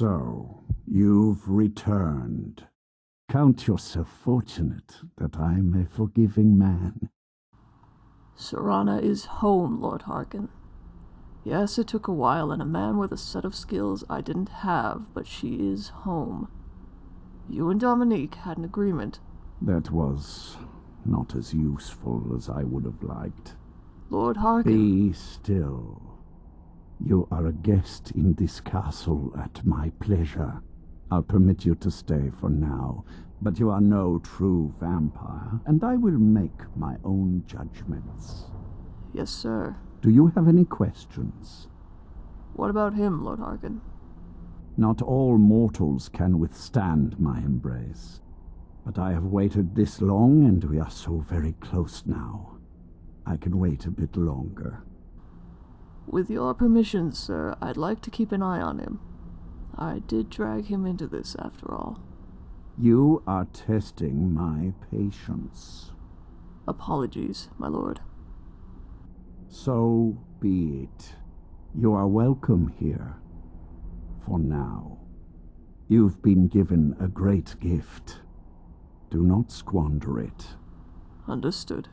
So, you've returned. Count yourself fortunate that I'm a forgiving man. Serana is home, Lord Harkon. Yes, it took a while and a man with a set of skills I didn't have, but she is home. You and Dominique had an agreement. That was not as useful as I would have liked. Lord Harkon. Be still. You are a guest in this castle at my pleasure. I'll permit you to stay for now, but you are no true vampire, and I will make my own judgments. Yes, sir. Do you have any questions? What about him, Lord Harkon? Not all mortals can withstand my embrace. But I have waited this long, and we are so very close now. I can wait a bit longer. With your permission, sir, I'd like to keep an eye on him. I did drag him into this, after all. You are testing my patience. Apologies, my lord. So be it. You are welcome here. For now. You've been given a great gift. Do not squander it. Understood.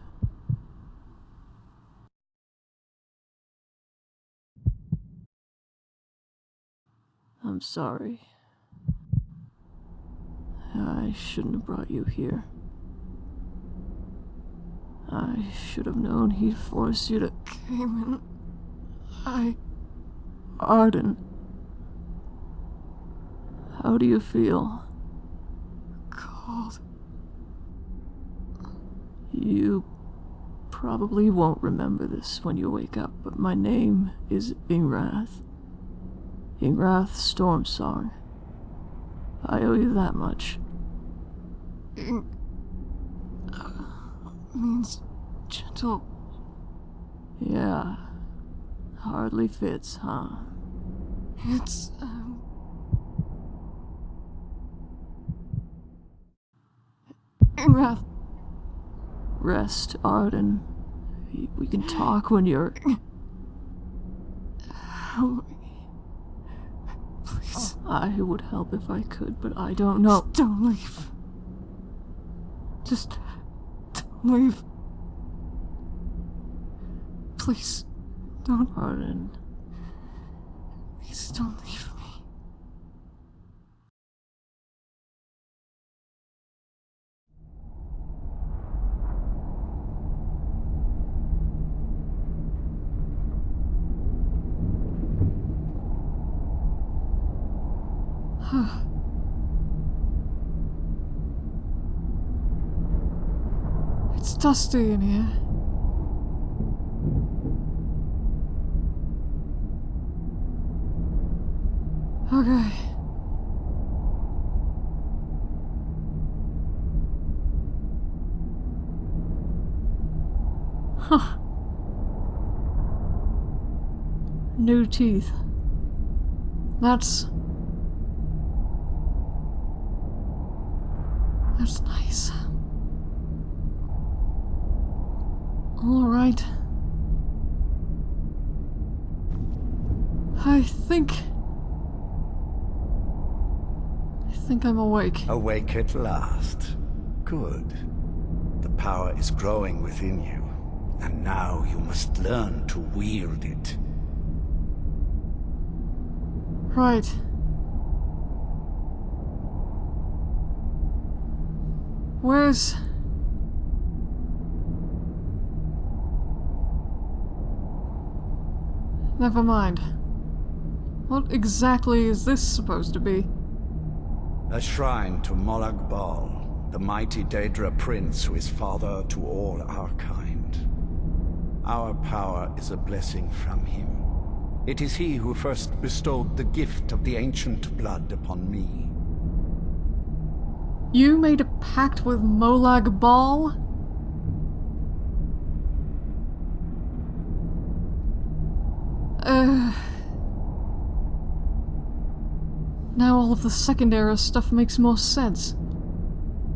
I'm sorry. I shouldn't have brought you here. I should have known he'd force you to came in. I... Arden. How do you feel? Cold. You probably won't remember this when you wake up, but my name is Ingrath. Ingrath Stormsong. I owe you that much. Ing... Uh, means gentle. Yeah. Hardly fits, huh? It's, um... Ingrath. Rest, Arden. We can talk when you're... Help me. Please. I would help if I could, but I don't know. Just don't leave. Just don't leave. Please, don't. Arden. Please don't leave me. it's dusty in here. Okay. Huh. New teeth. That's nice. Alright. I think... I think I'm awake. Awake at last. Good. The power is growing within you, and now you must learn to wield it. Right. Where's... Never mind. What exactly is this supposed to be? A shrine to Molag Bal, the mighty Daedra prince who is father to all our kind. Our power is a blessing from him. It is he who first bestowed the gift of the ancient blood upon me. You made a pact with Molag Bal? Uh... Now all of the Second Era stuff makes more sense.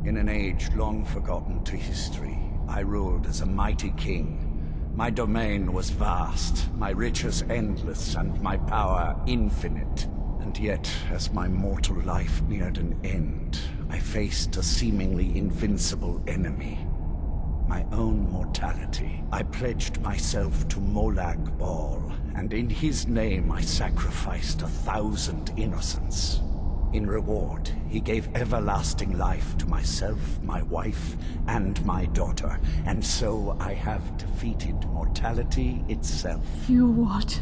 In an age long forgotten to history, I ruled as a mighty king. My domain was vast, my riches endless, and my power infinite. And yet, as my mortal life neared an end, I faced a seemingly invincible enemy. My own mortality. I pledged myself to Molag Bal, and in his name I sacrificed a thousand innocents. In reward, he gave everlasting life to myself, my wife, and my daughter, and so I have defeated mortality itself. You what?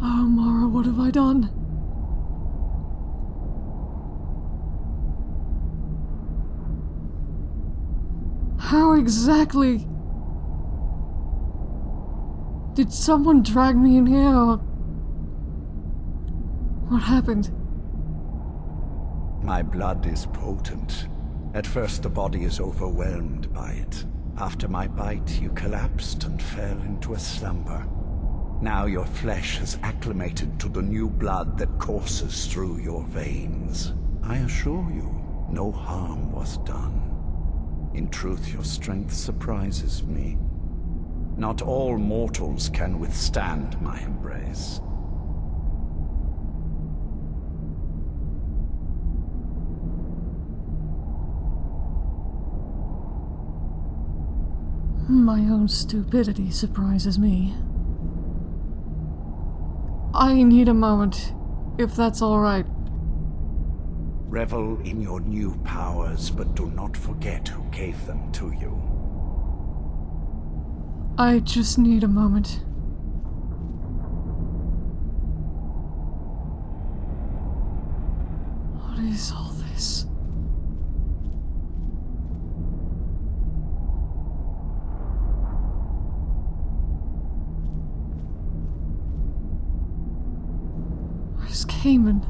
Oh, Mara, what have I done? How exactly... Did someone drag me in here or... What happened? My blood is potent. At first the body is overwhelmed by it. After my bite, you collapsed and fell into a slumber. Now your flesh has acclimated to the new blood that courses through your veins. I assure you, no harm was done. In truth, your strength surprises me. Not all mortals can withstand my embrace. My own stupidity surprises me. I need a moment, if that's alright. Revel in your new powers, but do not forget who gave them to you. I just need a moment. What is all this? Where's Cayman?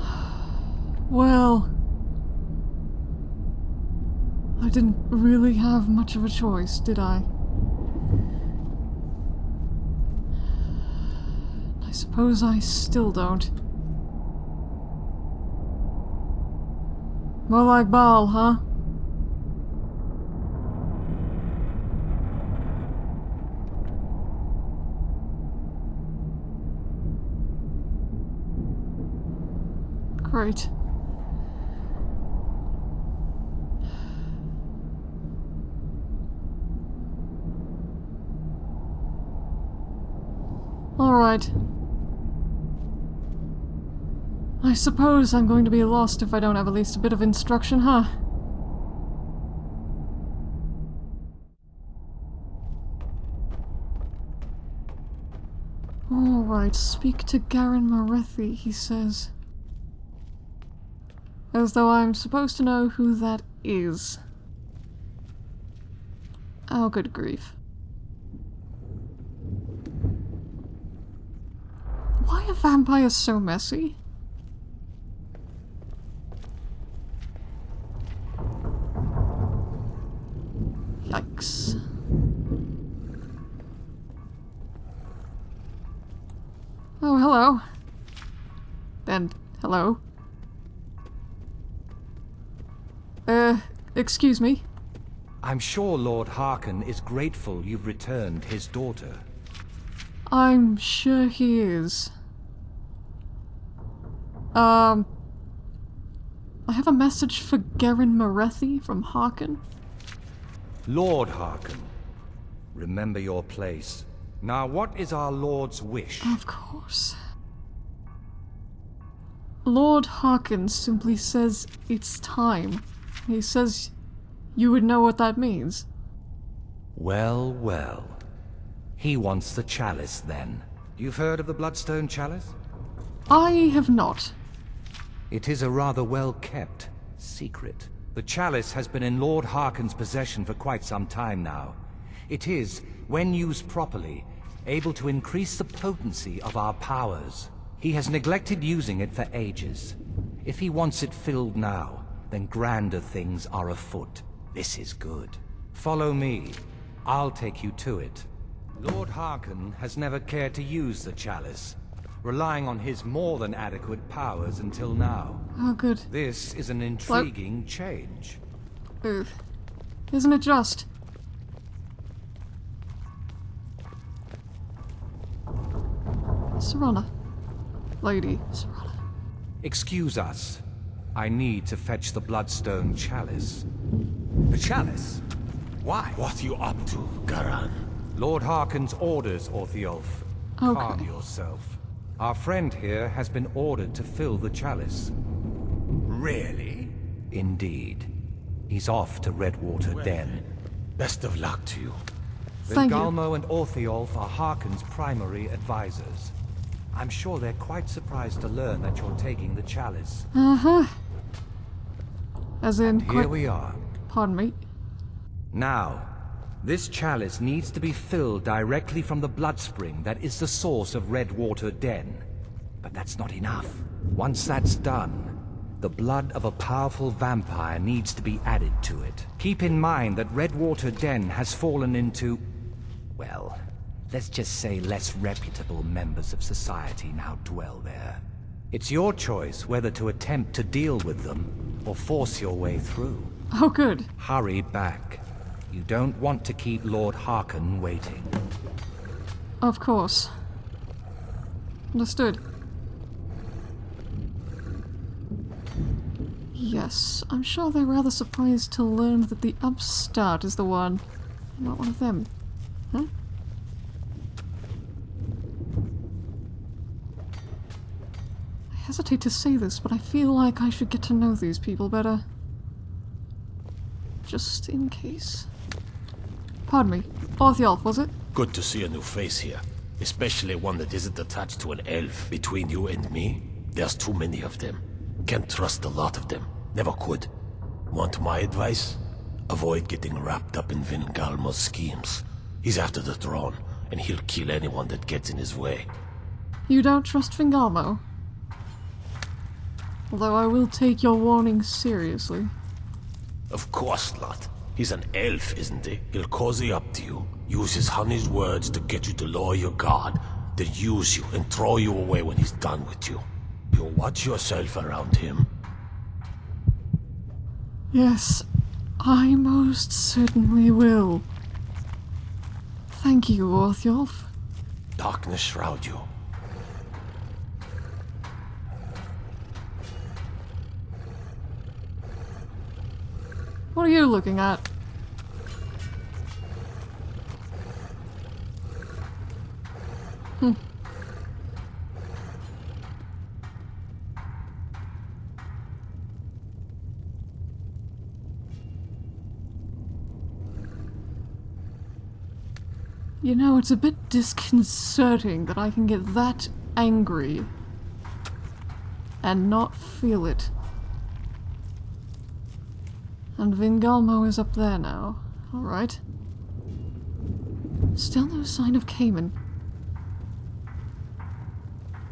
Well... I didn't really have much of a choice, did I? I suppose I still don't. More like Baal, huh? Great. Alright. I suppose I'm going to be lost if I don't have at least a bit of instruction, huh? Alright, speak to Garen Morethi, he says. As though I'm supposed to know who that is. Oh, good grief. Why are vampires so messy? Yikes. Oh, hello. And hello. Excuse me. I'm sure Lord Harkon is grateful you've returned his daughter. I'm sure he is. Um... I have a message for Garen Morethi from Harkon. Lord Harkon, remember your place. Now, what is our Lord's wish? Of course. Lord Harkon simply says it's time. He says you would know what that means. Well, well. He wants the chalice, then. You've heard of the Bloodstone Chalice? I have not. It is a rather well-kept secret. The chalice has been in Lord Harkon's possession for quite some time now. It is, when used properly, able to increase the potency of our powers. He has neglected using it for ages. If he wants it filled now, then grander things are afoot. This is good. Follow me. I'll take you to it. Lord Harkon has never cared to use the chalice, relying on his more than adequate powers until now. Oh, good. This is an intriguing change. Ugh. Isn't it just? Serana. Lady Serana. Excuse us. I need to fetch the Bloodstone Chalice. The chalice? Why? What you up to, Garan? Lord Harkon's orders, Orthiolf. Okay. Calm yourself. Our friend here has been ordered to fill the chalice. Really? Indeed. He's off to Redwater Den. Best of luck to you. Thank you. Galmo and Orthiolf are Harkon's primary advisors. I'm sure they're quite surprised to learn that you're taking the chalice. Uh-huh. As in, Here we are. pardon me. Now, this chalice needs to be filled directly from the blood spring that is the source of Redwater Den. But that's not enough. Once that's done, the blood of a powerful vampire needs to be added to it. Keep in mind that Redwater Den has fallen into... well, let's just say less reputable members of society now dwell there. It's your choice whether to attempt to deal with them or force your way through. Oh, good. Hurry back. You don't want to keep Lord Harkon waiting. Of course. Understood. Yes, I'm sure they're rather surprised to learn that the upstart is the one, not one of them. Huh? Hesitate to say this, but I feel like I should get to know these people better. Just in case. Pardon me. Orthiolf, was it? Good to see a new face here. Especially one that isn't attached to an elf. Between you and me, there's too many of them. Can't trust a lot of them. Never could. Want my advice? Avoid getting wrapped up in Vingalmo's schemes. He's after the throne, and he'll kill anyone that gets in his way. You don't trust Vingalmo? Although I will take your warning seriously. Of course not. He's an elf, isn't he? He'll cozy up to you, use his honey's words to get you to lower your guard, then use you and throw you away when he's done with you. You'll watch yourself around him. Yes, I most certainly will. Thank you, Orthiolf. Darkness shroud you. What are you looking at? Hmm. You know, it's a bit disconcerting that I can get that angry and not feel it. And Vingalmo is up there now. Alright. Still no sign of Cayman.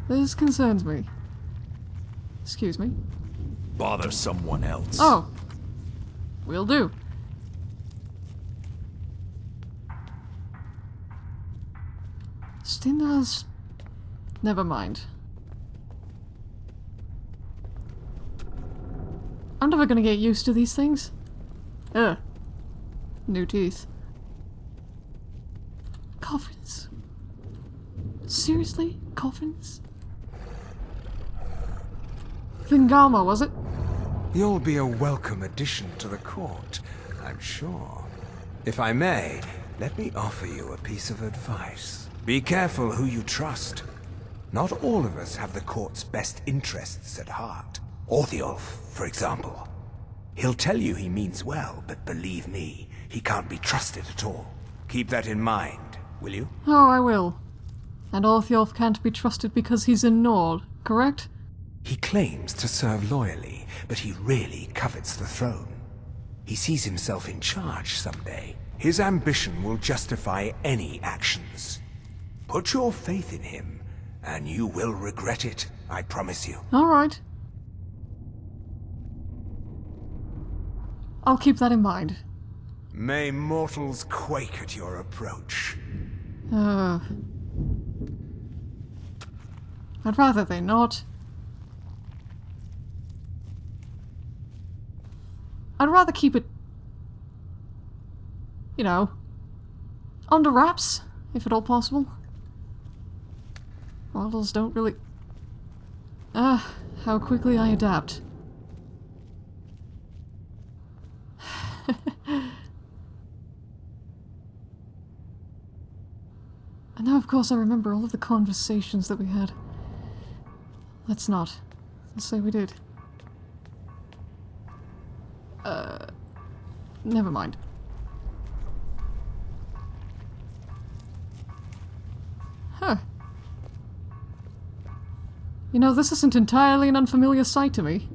This concerns me. Excuse me. Bother someone else. Oh! Will do. Stendarr's... Never mind. I'm never gonna get used to these things. Ugh. New teeth. Coffins. Seriously? Coffins? Vingama, was it? You'll be a welcome addition to the court, I'm sure. If I may, let me offer you a piece of advice. Be careful who you trust. Not all of us have the court's best interests at heart. Orthiolf, for example. He'll tell you he means well, but believe me, he can't be trusted at all. Keep that in mind, will you? Oh, I will. And Orthiolf can't be trusted because he's in Nord, correct? He claims to serve loyally, but he really covets the throne. He sees himself in charge someday. His ambition will justify any actions. Put your faith in him, and you will regret it, I promise you. Alright. I'll keep that in mind. May mortals quake at your approach. Uh, I'd rather they not. I'd rather keep it, you know, under wraps, if at all possible. Models don't really... Ah, how quickly I adapt. And now, of course, I remember all of the conversations that we had. Let's not. Let's say we did. Uh, never mind. Huh. You know, this isn't entirely an unfamiliar sight to me.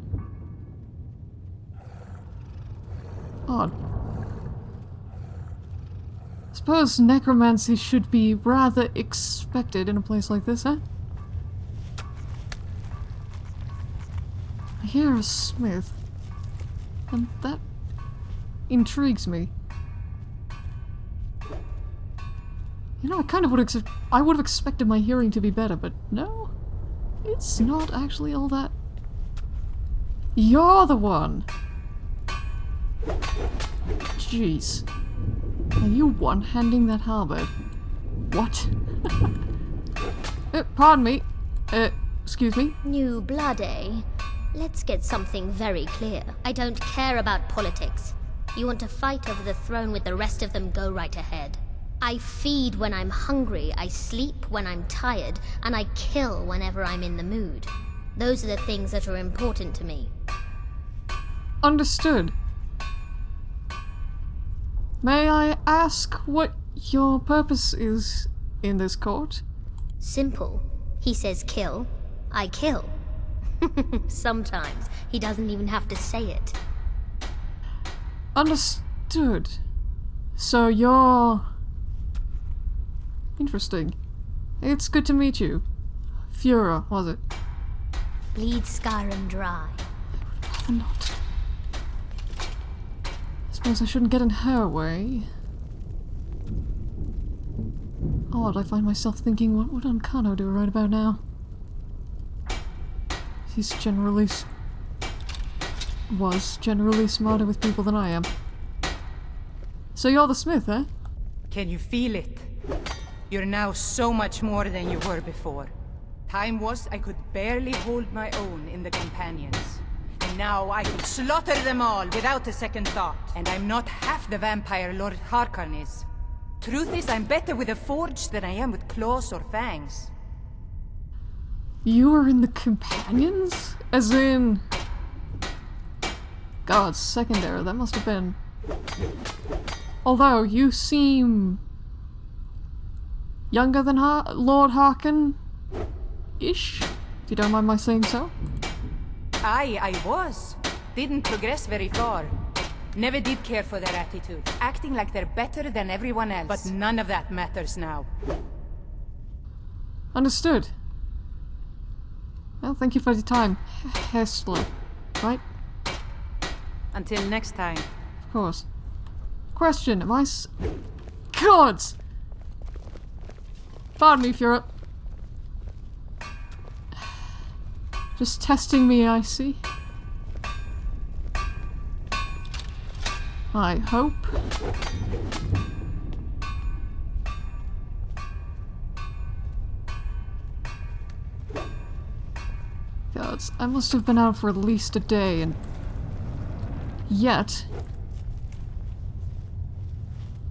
Odd. Suppose necromancy should be rather expected in a place like this, huh? I hear a smith. And that intrigues me. You know, I kind of would have I would have expected my hearing to be better, but no. It's not actually all that. You're the one! Jeez. Are you one-handing that halberd? What? uh, pardon me. Uh, excuse me? New blood, eh? Let's get something very clear. I don't care about politics. You want to fight over the throne with the rest of them, go right ahead. I feed when I'm hungry, I sleep when I'm tired, and I kill whenever I'm in the mood. Those are the things that are important to me. Understood. May I ask what your purpose is in this court? Simple. He says kill, I kill. Sometimes he doesn't even have to say it. Understood. So you're... Interesting. It's good to meet you. Fura, was it? Bleed Skyrim dry. Rather not. I suppose I shouldn't get in her way. Odd, I find myself thinking, what would Ancano do right about now? He's generally... was generally smarter with people than I am. So you're the smith, eh? Can you feel it? You're now so much more than you were before. Time was I could barely hold my own in the Companions. Now I could slaughter them all without a second thought. And I'm not half the vampire Lord Harkon is. Truth is, I'm better with a forge than I am with claws or fangs. You are in the companions? As in... God, secondary, that must have been... Although, you seem... Younger than Har Lord Harkon? Ish? If you don't mind my saying so? Aye, I was. Didn't progress very far. Never did care for their attitude. Acting like they're better than everyone else. But none of that matters now. Understood. Well, thank you for the time, Hestla. Right? Until next time. Of course. Question, am I s- Gods! Pardon me, Fura. Just testing me, I see. I hope. Gods, I must have been out for at least a day and... Yet...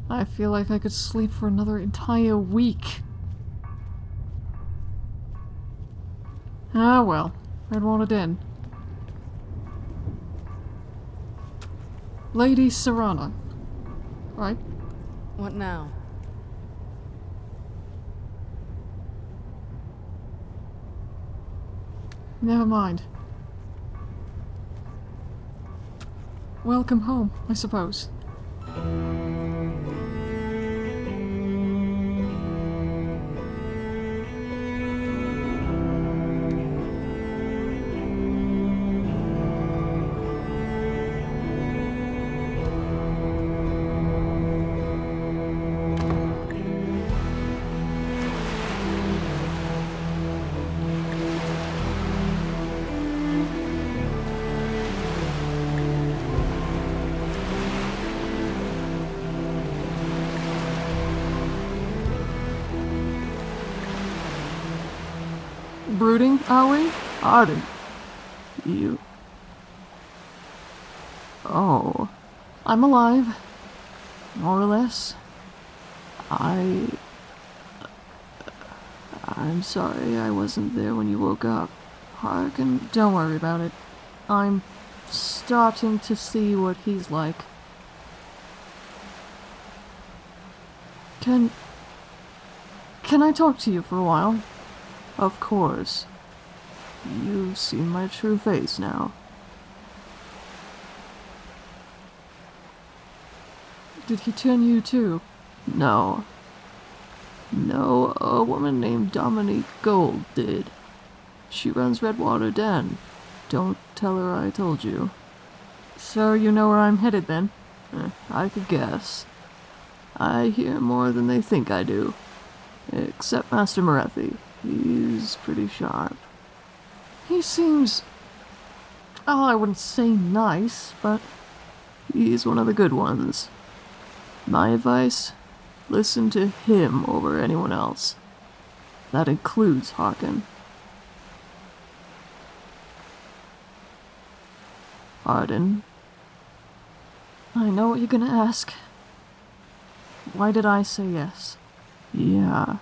I feel like I could sleep for another entire week. Ah well, I'd want it in. Lady Serana. Right? What now? Never mind. Welcome home, I suppose. Brooding, are we? Arden. You. Oh. I'm alive. More or less. I. I'm sorry I wasn't there when you woke up. Harkon, don't worry about it. I'm starting to see what he's like. Can. Can I talk to you for a while? Of course. You've seen my true face now. Did he turn you too? No. No, a woman named Dominique Gold did. She runs Redwater Den. Don't tell her I told you. So you know where I'm headed then? Eh, I could guess. I hear more than they think I do. Except Master Morethi. He's pretty sharp. He seems... Oh, I wouldn't say nice, but he's one of the good ones. My advice? Listen to him over anyone else. That includes Harkon. Arden. I know what you're gonna ask. Why did I say yes? Yeah.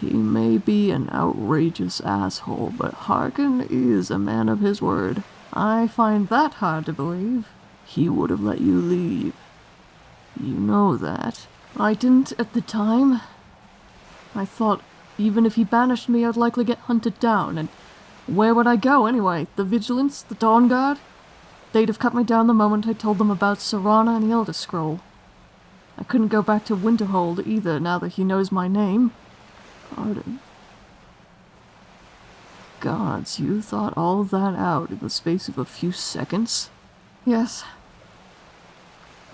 He may be an outrageous asshole, but Harkon is a man of his word. I find that hard to believe. He would have let you leave. You know that. I didn't at the time. I thought even if he banished me, I'd likely get hunted down, and where would I go anyway? The Vigilance? The Dawnguard? They'd have cut me down the moment I told them about Serana and the Elder Scroll. I couldn't go back to Winterhold either now that he knows my name. Arden. Gods, you thought all that out in the space of a few seconds? Yes.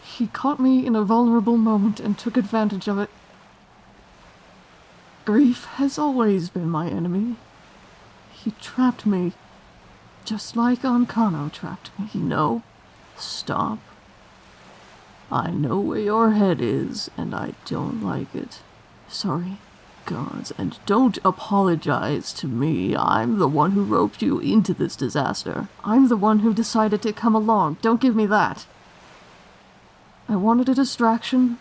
He caught me in a vulnerable moment and took advantage of it. Grief has always been my enemy. He trapped me, just like Ancano trapped me. No, stop. I know where your head is, and I don't like it. Sorry. Gods, and don't apologize to me. I'm the one who roped you into this disaster. I'm the one who decided to come along. Don't give me that. I wanted a distraction.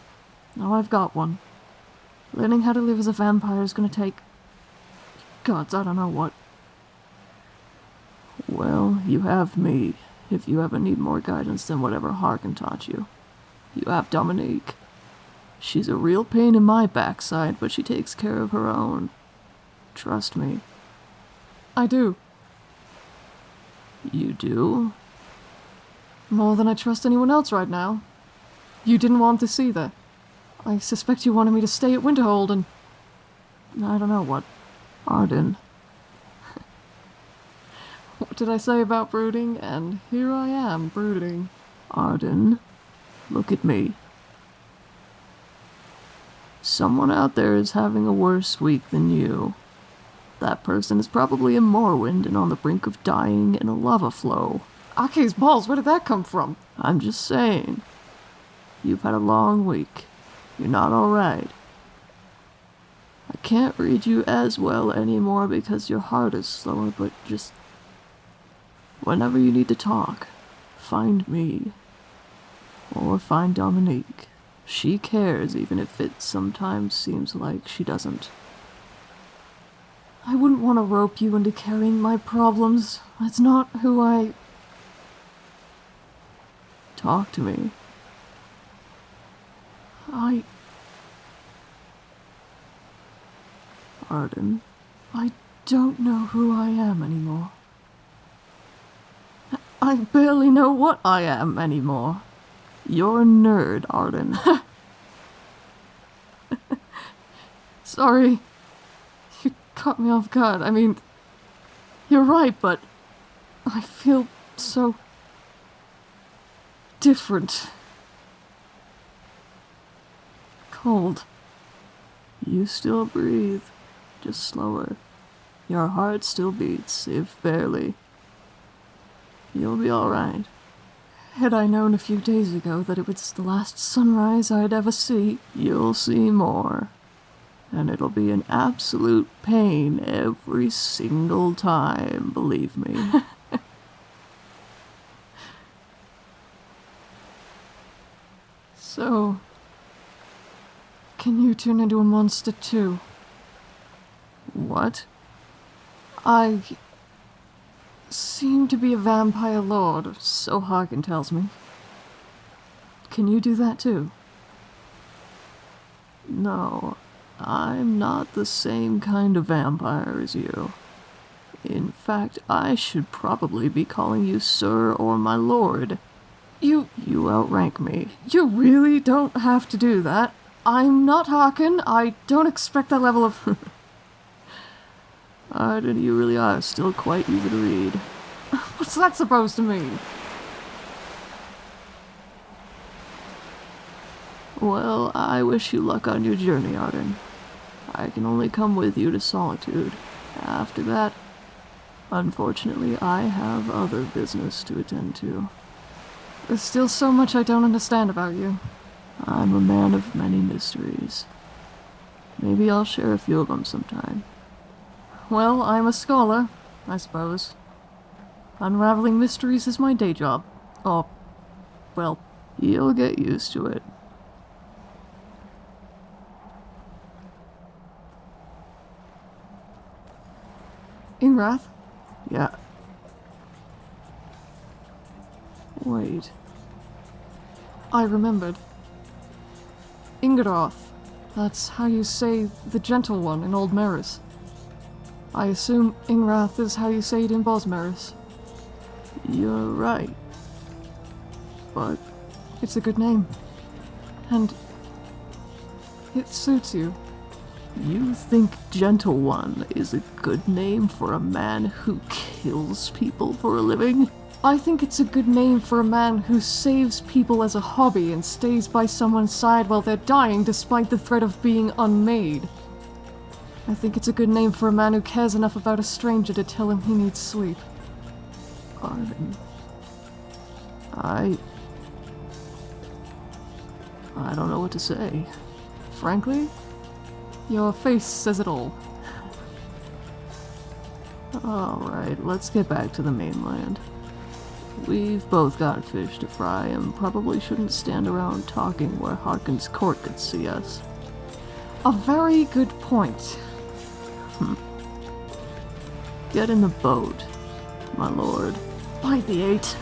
Now I've got one. Learning how to live as a vampire is gonna take... Gods, I don't know what. Well, you have me, if you ever need more guidance than whatever Harkon taught you. You have Dominique. She's a real pain in my backside, but she takes care of her own. Trust me. I do. You do? More than I trust anyone else right now. You didn't want this either. I suspect you wanted me to stay at Winterhold and... I don't know what. Arden. what did I say about brooding? And here I am, brooding. Arden, look at me. Someone out there is having a worse week than you. That person is probably in Morrowind and on the brink of dying in a lava flow. Ake's balls, where did that come from? I'm just saying. You've had a long week. You're not alright. I can't read you as well anymore because your heart is slower, but just. Whenever you need to talk, find me. Or find Dominique. She cares, even if it sometimes seems like she doesn't. I wouldn't want to rope you into carrying my problems. That's not who I. Talk to me. I. Arden, I don't know who I am anymore. I barely know what I am anymore. You're a nerd, Arden. Sorry. You caught me off guard. I mean, you're right, but I feel so different. Cold. You still breathe, just slower. Your heart still beats, if barely. You'll be alright. Had I known a few days ago that it was the last sunrise I'd ever see, you'll see more. And it'll be an absolute pain every single time, believe me. so, can you turn into a monster too? What? I seem to be a vampire lord, so Harkon tells me. Can you do that too? No, I'm not the same kind of vampire as you. In fact, I should probably be calling you sir or my lord. You you outrank me. You really don't have to do that. I'm not Harkon. I don't expect that level of Arden, you really are still quite easy to read. What's that supposed to mean? Well, I wish you luck on your journey, Arden. I can only come with you to Solitude. After that, unfortunately, I have other business to attend to. There's still so much I don't understand about you. I'm a man of many mysteries. Maybe I'll share a few of them sometime. Well, I'm a scholar, I suppose. Unraveling mysteries is my day job. Oh, well, you'll get used to it. Ingrath? Yeah. Wait. I remembered. Ingrath. That's how you say the gentle one in Aldmeris. I assume Ingrath is how you say it in Bosmeris. You're right. But it's a good name. And it suits you. You think Gentle One is a good name for a man who kills people for a living? I think it's a good name for a man who saves people as a hobby and stays by someone's side while they're dying despite the threat of being unmade. I think it's a good name for a man who cares enough about a stranger to tell him he needs sleep. Arden. I... I don't know what to say. Frankly, your face says it all. Alright, let's get back to the mainland. We've both got fish to fry and probably shouldn't stand around talking where Harkon's court could see us. A very good point. Get in the boat, my lord. By the eight.